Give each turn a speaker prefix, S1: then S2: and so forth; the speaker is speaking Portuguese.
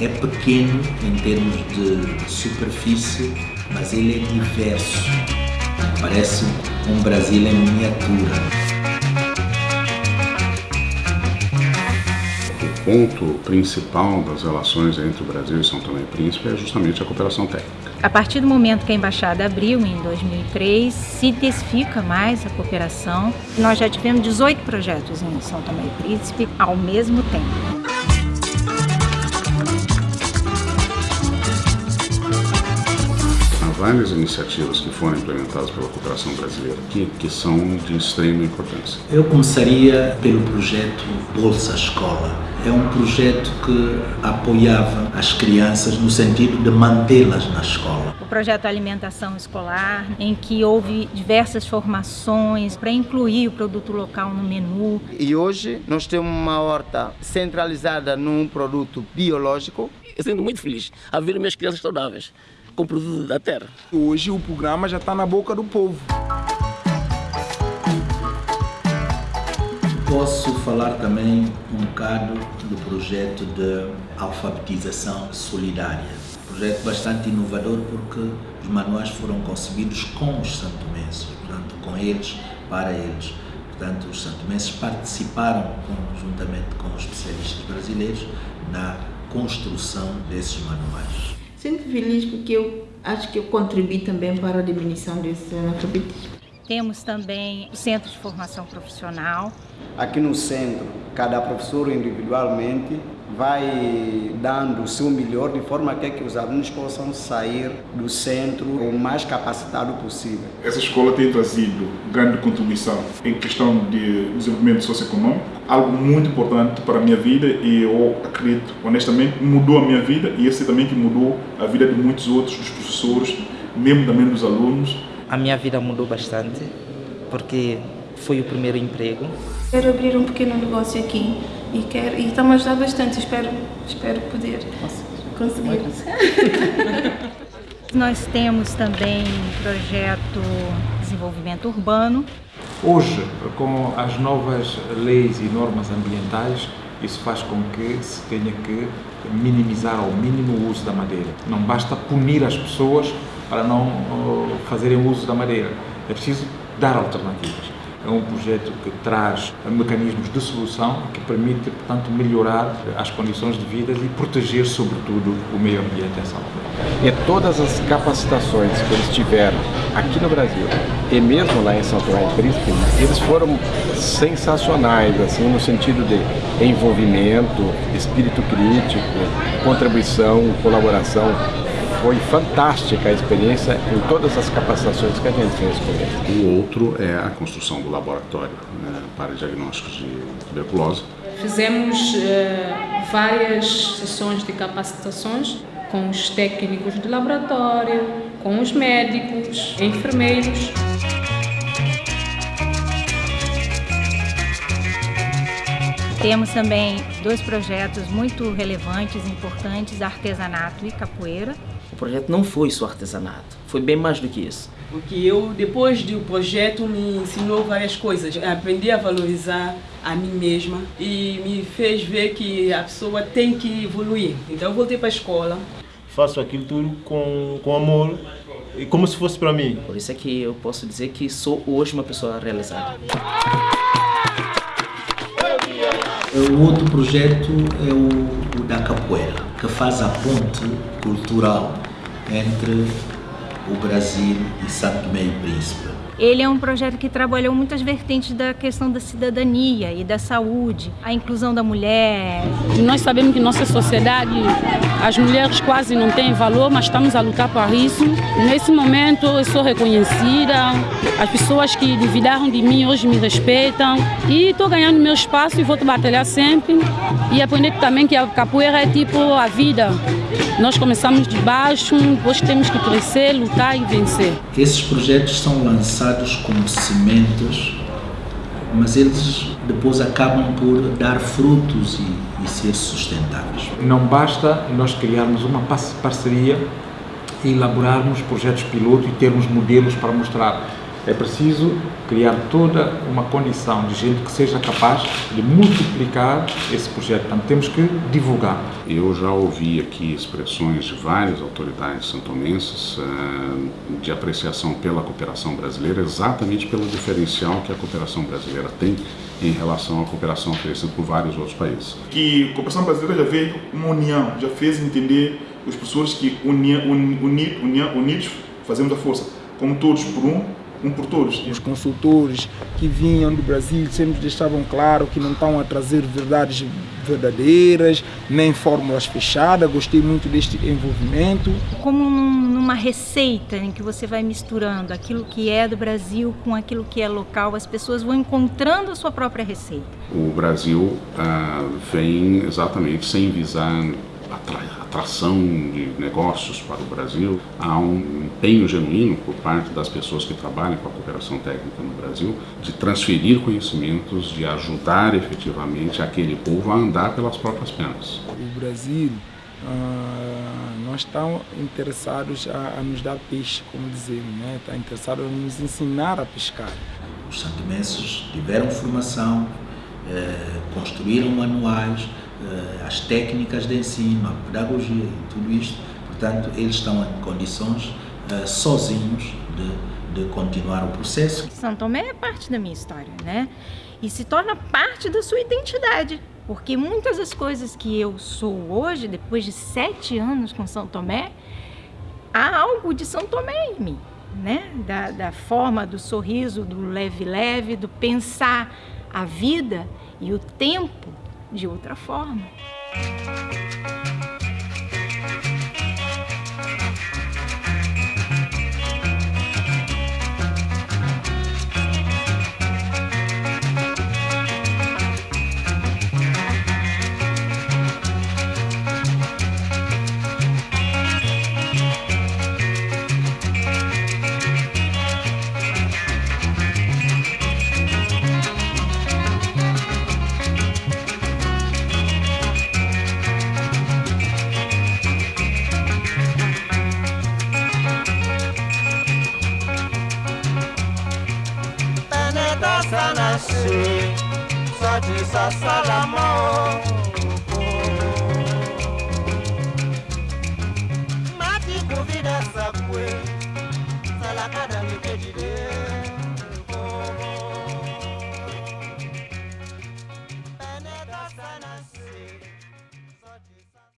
S1: é pequeno em termos de superfície, mas ele é diverso. Parece um Brasil em miniatura.
S2: O ponto principal das relações entre o Brasil e São Tomé e Príncipe é justamente a cooperação técnica.
S3: A partir do momento que a embaixada abriu, em 2003, se intensifica mais a cooperação. Nós já tivemos 18 projetos em São Tomé e Príncipe ao mesmo tempo.
S2: Várias iniciativas que foram implementadas pela cooperação brasileira aqui que são de extrema importância.
S1: Eu começaria pelo projeto Bolsa Escola. É um projeto que apoiava as crianças no sentido de mantê-las na escola.
S3: O projeto Alimentação Escolar, em que houve diversas formações para incluir o produto local no menu.
S4: E hoje nós temos uma horta centralizada num produto biológico.
S5: Eu sinto muito feliz a ver minhas crianças saudáveis com produto da terra.
S6: Hoje o programa já está na boca do povo.
S1: Posso falar também um bocado do projeto de alfabetização solidária. Um projeto bastante inovador porque os manuais foram concebidos com os santomenses, portanto, com eles, para eles. Portanto, os santomenses participaram conjuntamente com os especialistas brasileiros na construção desses manuais.
S7: Sinto feliz porque eu acho que eu contribuí também para a diminuição desse analfabetismo.
S3: Temos também o Centro de Formação Profissional.
S4: Aqui no centro, cada professor individualmente vai dando o seu melhor de forma que, que os alunos possam sair do centro o mais capacitado possível.
S8: Essa escola tem trazido grande contribuição em questão de desenvolvimento socioeconômico, algo muito importante para a minha vida e eu acredito, honestamente, mudou a minha vida e esse também que mudou a vida de muitos outros, dos professores, mesmo também dos alunos.
S9: A minha vida mudou bastante porque foi o primeiro emprego.
S10: Quero abrir um pequeno negócio aqui e quero e está-me a ajudar bastante. Espero, espero poder conseguir.
S3: Nós temos também projeto Desenvolvimento Urbano.
S11: Hoje, com as novas leis e normas ambientais, isso faz com que se tenha que minimizar ao mínimo o uso da madeira. Não basta punir as pessoas para não fazerem uso da madeira. É preciso dar alternativas é um projeto que traz mecanismos de solução que permite, portanto, melhorar as condições de vida e proteger, sobretudo, o meio ambiente em Salvador.
S12: E todas as capacitações que eles tiveram aqui no Brasil e mesmo lá em São Tomé e Príncipe, eles foram sensacionais, assim, no sentido de envolvimento, espírito crítico, contribuição, colaboração foi fantástica a experiência em todas as capacitações que a gente fez com ele.
S2: O outro é a construção do laboratório né, para diagnósticos de tuberculose.
S13: Fizemos uh, várias sessões de capacitações com os técnicos de laboratório, com os médicos, enfermeiros.
S3: Temos também dois projetos muito relevantes, importantes, artesanato e capoeira.
S9: O projeto não foi só artesanato, foi bem mais do que isso.
S14: Porque eu, depois do projeto, me ensinou várias coisas. Aprendi a valorizar a mim mesma e me fez ver que a pessoa tem que evoluir. Então eu voltei para a escola.
S15: Faço aquilo tudo com, com amor e como se fosse para mim.
S9: Por isso é que eu posso dizer que sou hoje uma pessoa realizada.
S1: O outro projeto é o, o, da capoeira, que faz a ponte cultural entre o Brasil e Santo Tomé e Príncipe.
S3: Ele é um projeto que trabalhou muitas vertentes da questão da cidadania e da saúde, a inclusão da mulher.
S16: Nós sabemos que nossa sociedade, as mulheres quase não têm valor, mas estamos a lutar por isso. Nesse momento eu sou reconhecida, as pessoas que duvidaram de mim hoje me respeitam e estou ganhando meu espaço e vou batalhar sempre e aprender também que a capoeira é tipo a vida. Nós começamos de baixo, depois temos que crescer, lutar e vencer.
S1: Esses projetos são lançados como sementes, mas eles depois acabam por dar frutos e, e ser sustentáveis.
S11: Não basta nós criarmos uma parceria e elaborarmos projetos piloto e termos modelos para mostrar. É preciso criar toda uma condição de gente que seja capaz de multiplicar esse projeto. Portanto, temos que divulgar.
S2: Eu já ouvi aqui expressões de várias autoridades santomenses de apreciação pela cooperação brasileira, exatamente pelo diferencial que a cooperação brasileira tem em relação à cooperação oferecida por vários outros países.
S8: Que a cooperação brasileira já veio uma união, já fez entender as pessoas que unia, uni, uni, unidos fazemos a força, como todos por um, um por todos.
S6: Os consultores que vinham do Brasil sempre deixavam claro que não estão a trazer verdades verdadeiras, nem fórmulas fechadas. Gostei muito deste envolvimento.
S3: Como numa receita em que você vai misturando aquilo que é do Brasil com aquilo que é local, as pessoas vão encontrando a sua própria receita.
S2: O Brasil ah, vem exatamente sem visar atração de negócios para o Brasil, há um empenho genuíno por parte das pessoas que trabalham com a cooperação técnica no Brasil de transferir conhecimentos, de ajudar efetivamente aquele povo a andar pelas próprias pernas.
S6: O Brasil, uh, nós estamos interessados a, a, nos dar peixe, como dizemos, né? está interessado a nos ensinar a pescar.
S1: Os santomenses tiveram formação, eh, construíram manuais, as técnicas de ensino, a pedagogia e tudo isto, portanto, eles estão em condições uh, sozinhos de, de continuar o processo.
S3: São Tomé é parte da minha história, né? E se torna parte da sua identidade, porque muitas das coisas que eu sou hoje, depois de sete anos com São Tomé, há algo de São Tomé em mim, né? Da, da forma do sorriso, do leve-leve, do pensar a vida e o tempo de outra forma.
S17: se sati sasalama o.